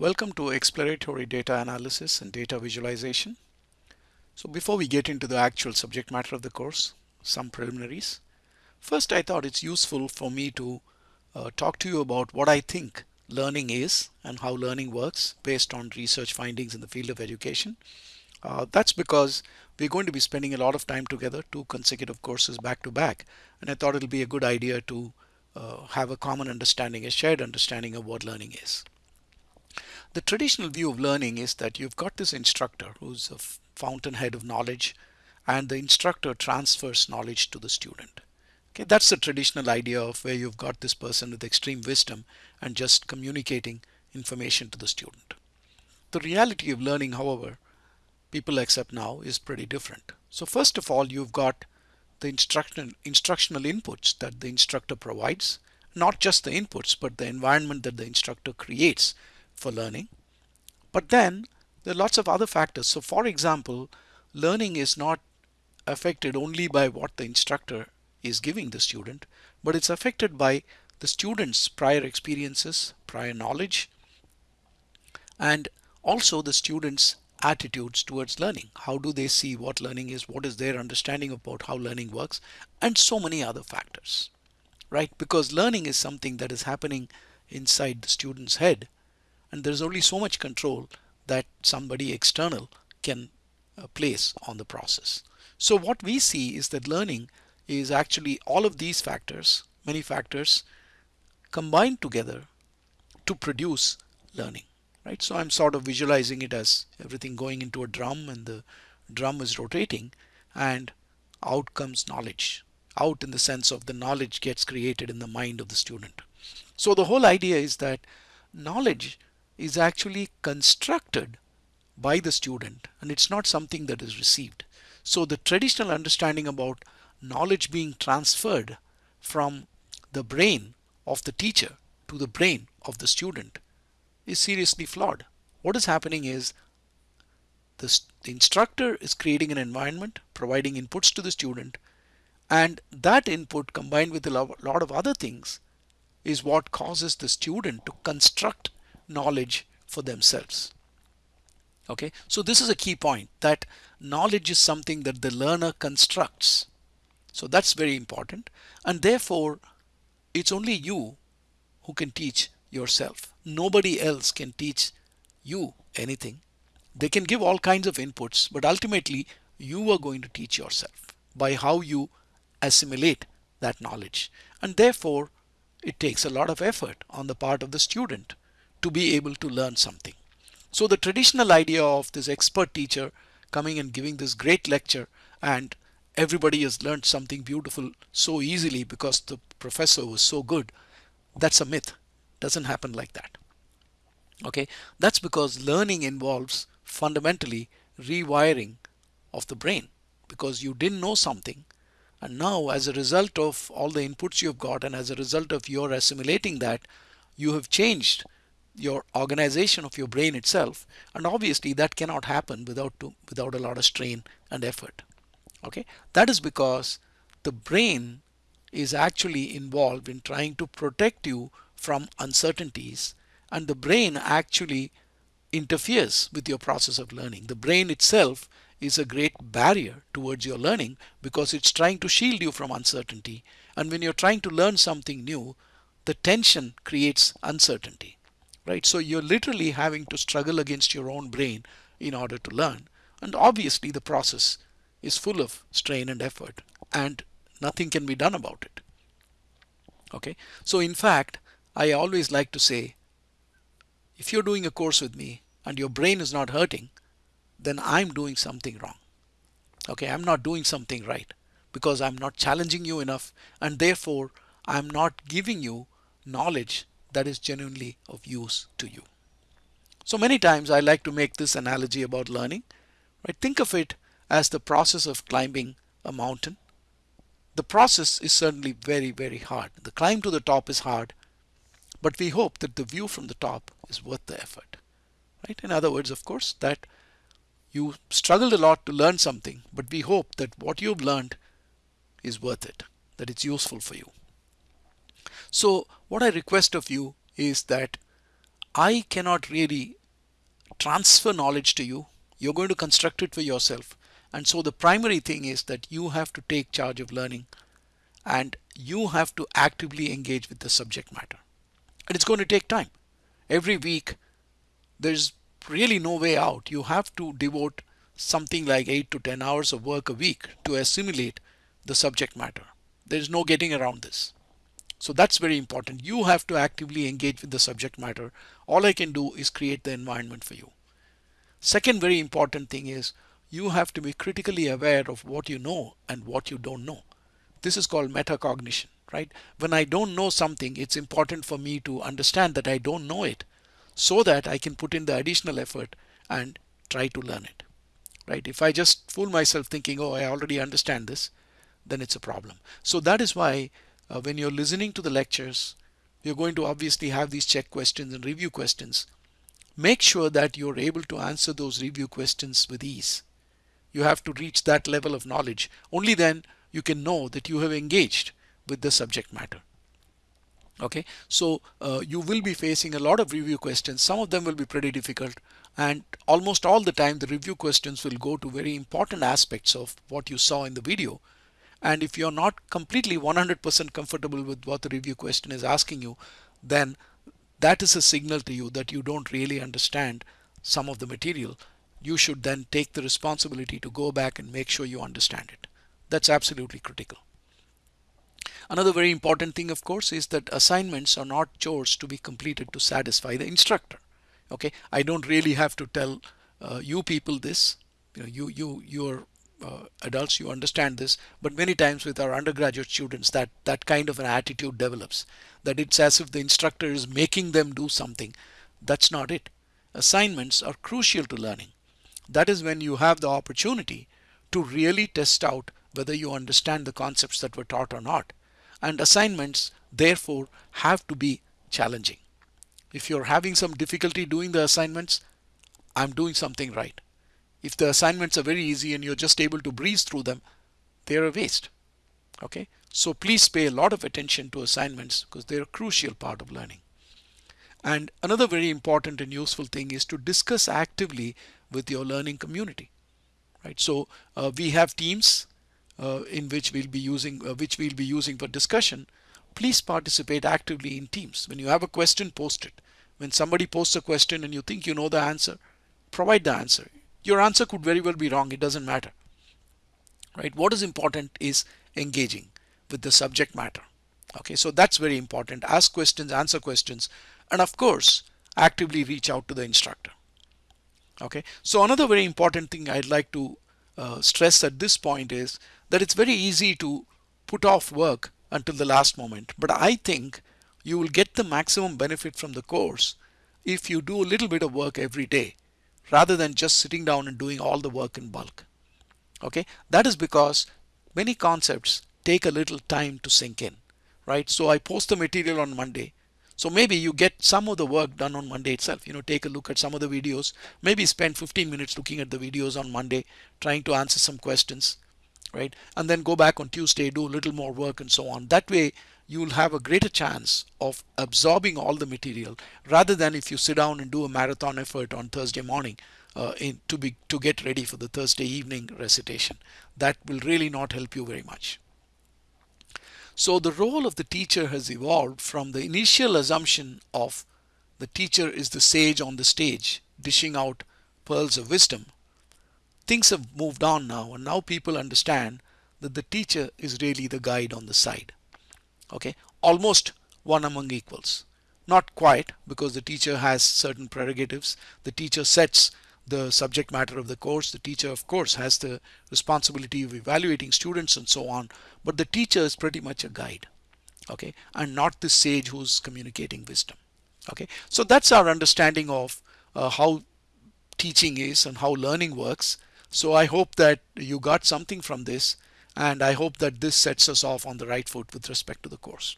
Welcome to exploratory data analysis and data visualization. So before we get into the actual subject matter of the course, some preliminaries. First, I thought it's useful for me to uh, talk to you about what I think learning is and how learning works based on research findings in the field of education. Uh, that's because we're going to be spending a lot of time together, two consecutive courses back to back, and I thought it'll be a good idea to uh, have a common understanding, a shared understanding of what learning is. The traditional view of learning is that you've got this instructor who's a fountainhead of knowledge and the instructor transfers knowledge to the student. Okay, that's the traditional idea of where you've got this person with extreme wisdom and just communicating information to the student. The reality of learning, however, people accept now is pretty different. So first of all, you've got the instruction, instructional inputs that the instructor provides, not just the inputs, but the environment that the instructor creates for learning. But then there are lots of other factors. So for example, learning is not affected only by what the instructor is giving the student, but it's affected by the student's prior experiences, prior knowledge, and also the student's attitudes towards learning. How do they see what learning is? What is their understanding about how learning works? And so many other factors, right? Because learning is something that is happening inside the student's head and there's only so much control that somebody external can uh, place on the process. So what we see is that learning is actually all of these factors, many factors combined together to produce learning, right? So I'm sort of visualizing it as everything going into a drum and the drum is rotating and out comes knowledge out in the sense of the knowledge gets created in the mind of the student. So the whole idea is that knowledge is actually constructed by the student and it's not something that is received. So the traditional understanding about knowledge being transferred from the brain of the teacher to the brain of the student is seriously flawed. What is happening is the, the instructor is creating an environment, providing inputs to the student, and that input combined with a lot of other things is what causes the student to construct knowledge for themselves. Okay, so this is a key point that knowledge is something that the learner constructs. So that's very important. And therefore, it's only you who can teach yourself. Nobody else can teach you anything. They can give all kinds of inputs, but ultimately you are going to teach yourself by how you assimilate that knowledge. And therefore, it takes a lot of effort on the part of the student to be able to learn something. So the traditional idea of this expert teacher coming and giving this great lecture and everybody has learned something beautiful so easily because the professor was so good, that's a myth. Doesn't happen like that. Okay, that's because learning involves fundamentally rewiring of the brain because you didn't know something and now as a result of all the inputs you've got and as a result of your assimilating that you have changed your organization of your brain itself and obviously that cannot happen without to, without a lot of strain and effort. Okay? That is because the brain is actually involved in trying to protect you from uncertainties and the brain actually interferes with your process of learning. The brain itself is a great barrier towards your learning because it's trying to shield you from uncertainty. And when you're trying to learn something new the tension creates uncertainty right? So you're literally having to struggle against your own brain in order to learn. And obviously the process is full of strain and effort and nothing can be done about it. Okay, so in fact, I always like to say, if you're doing a course with me and your brain is not hurting, then I'm doing something wrong. Okay, I'm not doing something right because I'm not challenging you enough and therefore I'm not giving you knowledge that is genuinely of use to you. So many times I like to make this analogy about learning. Right? Think of it as the process of climbing a mountain. The process is certainly very, very hard. The climb to the top is hard, but we hope that the view from the top is worth the effort. Right? In other words, of course, that you struggled a lot to learn something, but we hope that what you've learned is worth it, that it's useful for you. So what I request of you is that I cannot really transfer knowledge to you. You're going to construct it for yourself. And so the primary thing is that you have to take charge of learning and you have to actively engage with the subject matter. And it's going to take time. Every week, there's really no way out. You have to devote something like 8 to 10 hours of work a week to assimilate the subject matter. There's no getting around this. So that's very important. You have to actively engage with the subject matter. All I can do is create the environment for you. Second very important thing is you have to be critically aware of what you know and what you don't know. This is called metacognition, right? When I don't know something, it's important for me to understand that I don't know it so that I can put in the additional effort and try to learn it, right? If I just fool myself thinking, oh, I already understand this, then it's a problem. So that is why uh, when you're listening to the lectures, you're going to obviously have these check questions and review questions. Make sure that you're able to answer those review questions with ease. You have to reach that level of knowledge. Only then you can know that you have engaged with the subject matter. Okay, so uh, you will be facing a lot of review questions. Some of them will be pretty difficult and almost all the time the review questions will go to very important aspects of what you saw in the video and if you're not completely 100% comfortable with what the review question is asking you, then that is a signal to you that you don't really understand some of the material. You should then take the responsibility to go back and make sure you understand it. That's absolutely critical. Another very important thing, of course, is that assignments are not chores to be completed to satisfy the instructor. Okay, I don't really have to tell uh, you people this. You know, you you you're uh, adults you understand this but many times with our undergraduate students that that kind of an attitude develops that it's as if the instructor is making them do something. That's not it. Assignments are crucial to learning. That is when you have the opportunity to really test out whether you understand the concepts that were taught or not. And assignments therefore have to be challenging. If you're having some difficulty doing the assignments I'm doing something right if the assignments are very easy and you're just able to breeze through them, they're a waste. Okay, so please pay a lot of attention to assignments because they're a crucial part of learning. And another very important and useful thing is to discuss actively with your learning community. Right, so uh, we have teams uh, in which we'll be using uh, which we'll be using for discussion. Please participate actively in teams. When you have a question, post it. When somebody posts a question and you think you know the answer, provide the answer your answer could very well be wrong. It doesn't matter. Right? What is important is engaging with the subject matter. Okay, so that's very important. Ask questions, answer questions, and of course, actively reach out to the instructor. Okay, so another very important thing I'd like to uh, stress at this point is that it's very easy to put off work until the last moment. But I think you will get the maximum benefit from the course if you do a little bit of work every day rather than just sitting down and doing all the work in bulk. Okay, that is because many concepts take a little time to sink in, right? So I post the material on Monday. So maybe you get some of the work done on Monday itself. You know, take a look at some of the videos, maybe spend 15 minutes looking at the videos on Monday, trying to answer some questions, right? And then go back on Tuesday, do a little more work and so on. That way you will have a greater chance of absorbing all the material rather than if you sit down and do a marathon effort on Thursday morning uh, in, to be to get ready for the Thursday evening recitation. That will really not help you very much. So the role of the teacher has evolved from the initial assumption of the teacher is the sage on the stage dishing out pearls of wisdom. Things have moved on now and now people understand that the teacher is really the guide on the side okay? Almost one among equals. Not quite because the teacher has certain prerogatives. The teacher sets the subject matter of the course. The teacher of course has the responsibility of evaluating students and so on. But the teacher is pretty much a guide. Okay? And not the sage who's communicating wisdom. Okay? So that's our understanding of uh, how teaching is and how learning works. So I hope that you got something from this and I hope that this sets us off on the right foot with respect to the course.